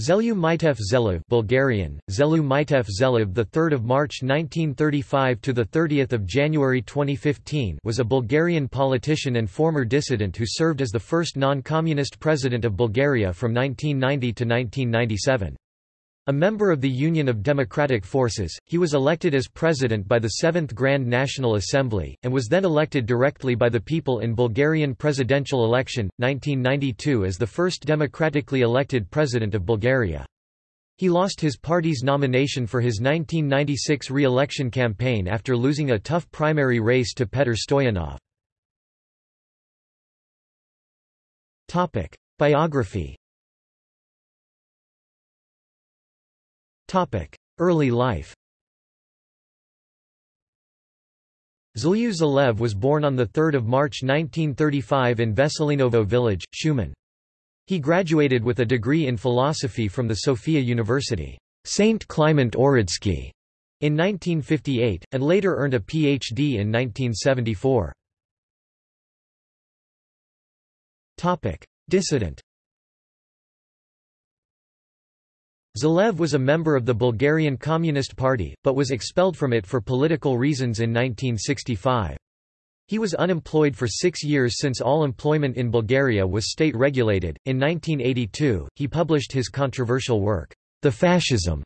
Zhelyu Mitev Zhelev Bulgarian, Zhelyu the 3rd of March 1935 to the 30th of January 2015 was a Bulgarian politician and former dissident who served as the first non-communist president of Bulgaria from 1990 to 1997. A member of the Union of Democratic Forces, he was elected as president by the Seventh Grand National Assembly, and was then elected directly by the people in Bulgarian presidential election, 1992 as the first democratically elected president of Bulgaria. He lost his party's nomination for his 1996 re-election campaign after losing a tough primary race to Petr Stoyanov. Biography Early life Zhelyu Zhelev was born on 3 March 1935 in Veselinovo village, Shumen. He graduated with a degree in philosophy from the Sofia University, St. Clement Ohridski, in 1958, and later earned a Ph.D. in 1974. Dissident Zhelev was a member of the Bulgarian Communist Party, but was expelled from it for political reasons in 1965. He was unemployed for six years since all employment in Bulgaria was state-regulated. In 1982, he published his controversial work, The Fascism,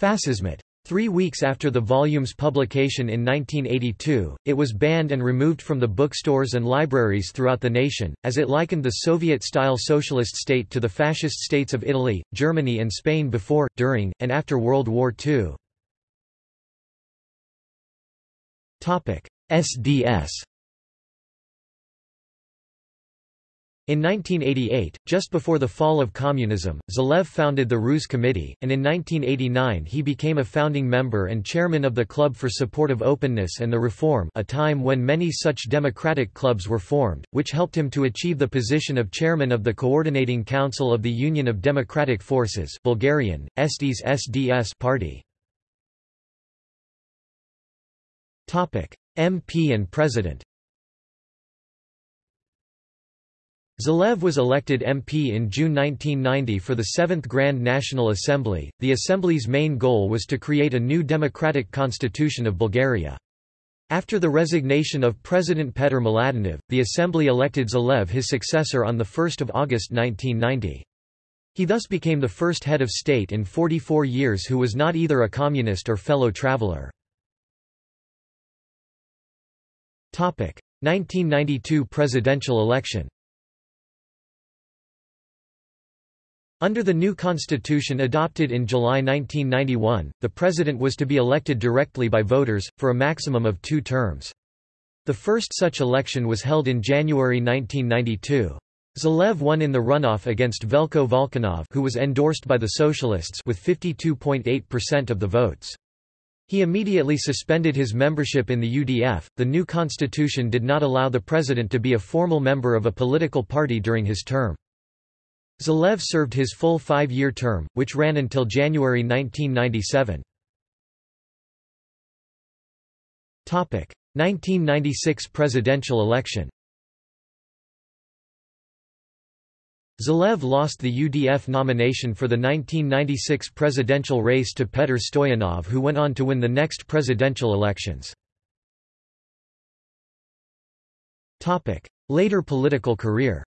Fascismat. Three weeks after the volume's publication in 1982, it was banned and removed from the bookstores and libraries throughout the nation, as it likened the Soviet-style socialist state to the fascist states of Italy, Germany and Spain before, during, and after World War II. SDS In 1988, just before the fall of communism, Zhelev founded the Ruse Committee, and in 1989 he became a founding member and chairman of the Club for Support of Openness and the Reform a time when many such democratic clubs were formed, which helped him to achieve the position of chairman of the Coordinating Council of the Union of Democratic Forces Bulgarian, Estes SDS party. MP and President Zhelev was elected MP in June 1990 for the Seventh Grand National Assembly. The Assembly's main goal was to create a new democratic constitution of Bulgaria. After the resignation of President Petr Mladenov, the Assembly elected Zhelev his successor on 1 August 1990. He thus became the first head of state in 44 years who was not either a communist or fellow traveler. 1992 presidential election Under the new constitution adopted in July 1991, the president was to be elected directly by voters, for a maximum of two terms. The first such election was held in January 1992. Zhelev won in the runoff against Velko Valkanov who was endorsed by the Socialists with 52.8% of the votes. He immediately suspended his membership in the UDF. The new constitution did not allow the president to be a formal member of a political party during his term. Zhelev served his full five-year term, which ran until January 1997. 1996 presidential election Zhelev lost the UDF nomination for the 1996 presidential race to Petr Stoyanov who went on to win the next presidential elections. Later political career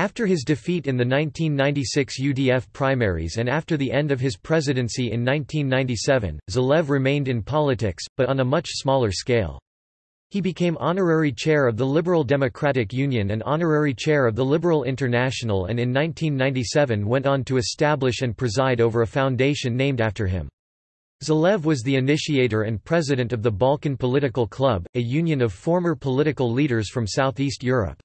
After his defeat in the 1996 UDF primaries and after the end of his presidency in 1997, Zhelev remained in politics, but on a much smaller scale. He became honorary chair of the Liberal Democratic Union and honorary chair of the Liberal International and in 1997 went on to establish and preside over a foundation named after him. Zhelev was the initiator and president of the Balkan Political Club, a union of former political leaders from Southeast Europe.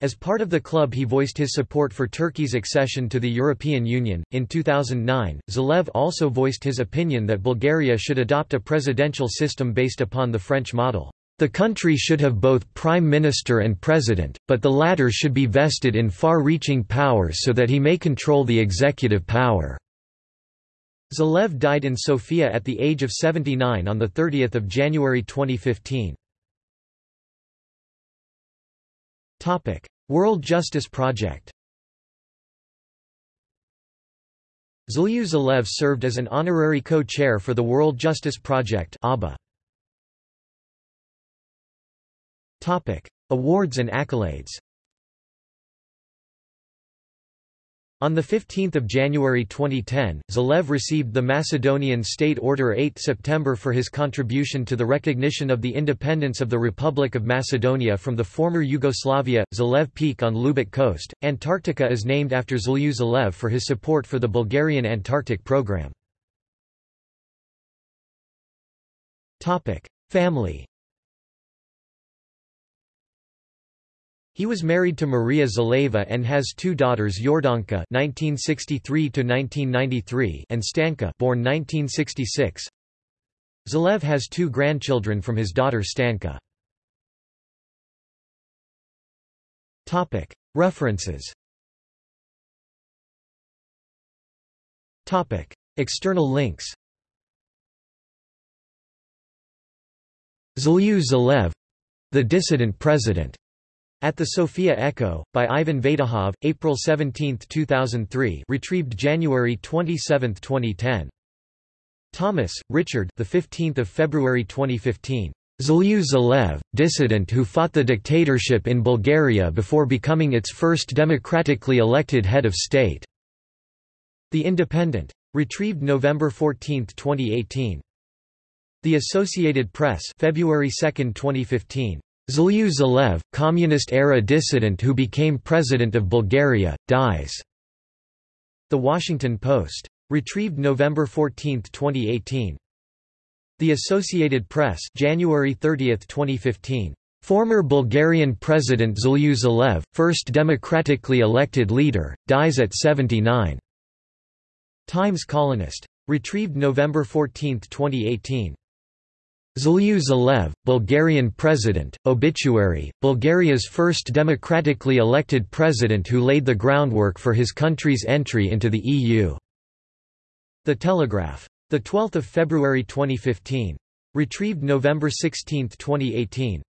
As part of the club he voiced his support for Turkey's accession to the European Union. In 2009, Zhelev also voiced his opinion that Bulgaria should adopt a presidential system based upon the French model. The country should have both prime minister and president, but the latter should be vested in far-reaching powers so that he may control the executive power. Zhelev died in Sofia at the age of 79 on 30 January 2015. Topic: World Justice Project. Zhelyu Zhelev served as an honorary co-chair for the World Justice Project (ABA). Topic: Awards and accolades. On 15 January 2010, Zhelev received the Macedonian State Order 8 September for his contribution to the recognition of the independence of the Republic of Macedonia from the former Yugoslavia. Zhelev Peak on Lubic Coast, Antarctica is named after Zhelyu Zhelev for his support for the Bulgarian Antarctic program. Family He was married to Maria Zheleva and has two daughters Yordanka (1963–1993) and Stanka, born 1966. Zhelev has two grandchildren from his daughter Stanka. Topic References. Topic External links. Zhelyu Zhelev, the dissident president. At the Sofia Echo, by Ivan Vaidahov, April 17, 2003 retrieved January 27, 2010. Thomas, Richard the 15th of February 2015. Zhelyu Zhelev, dissident who fought the dictatorship in Bulgaria before becoming its first democratically elected head of state. The Independent. Retrieved November 14, 2018. The Associated Press February 2, 2015. Zhelyu Zhelev, communist-era dissident who became president of Bulgaria, dies. The Washington Post. Retrieved November 14, 2018. The Associated Press January 30, 2015. Former Bulgarian President Zhelyu Zhelev, first democratically elected leader, dies at 79. Times Colonist. Retrieved November 14, 2018. Zhelyu Zhelev, Bulgarian president, obituary, Bulgaria's first democratically elected president who laid the groundwork for his country's entry into the EU. The Telegraph. 12 February 2015. Retrieved November 16, 2018.